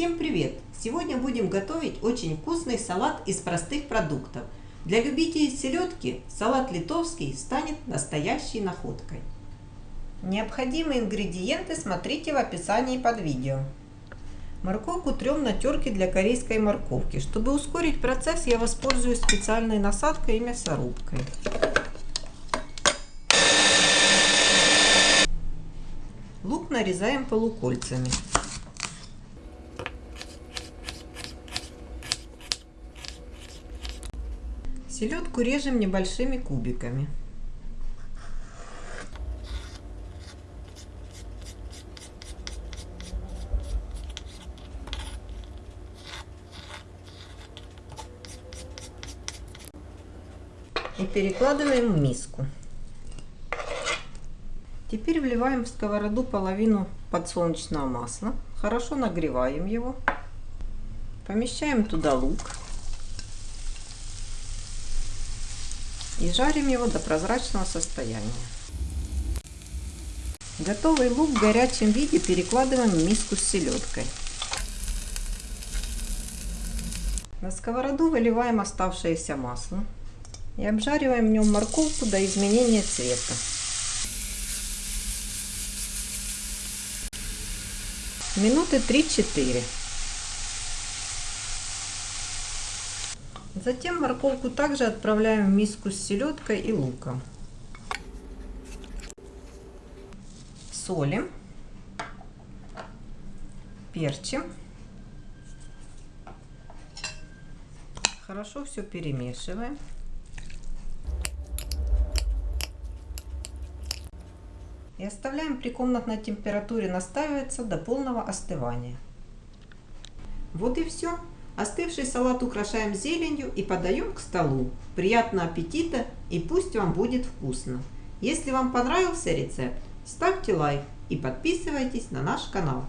Всем привет! Сегодня будем готовить очень вкусный салат из простых продуктов. Для любителей селедки салат литовский станет настоящей находкой. Необходимые ингредиенты смотрите в описании под видео. Морковку трем на терке для корейской морковки. Чтобы ускорить процесс, я воспользуюсь специальной насадкой и мясорубкой. Лук нарезаем полукольцами. Селедку режем небольшими кубиками. И перекладываем в миску. Теперь вливаем в сковороду половину подсолнечного масла. Хорошо нагреваем его. Помещаем туда лук. И жарим его до прозрачного состояния. Готовый лук в горячем виде перекладываем в миску с селедкой. На сковороду выливаем оставшееся масло и обжариваем в нем морковку до изменения цвета. Минуты 3-4. Затем морковку также отправляем в миску с селедкой и луком. Солим. Перчим. Хорошо все перемешиваем. И оставляем при комнатной температуре настаиваться до полного остывания. Вот и все. Остывший салат украшаем зеленью и подаем к столу. Приятного аппетита и пусть вам будет вкусно. Если вам понравился рецепт, ставьте лайк и подписывайтесь на наш канал.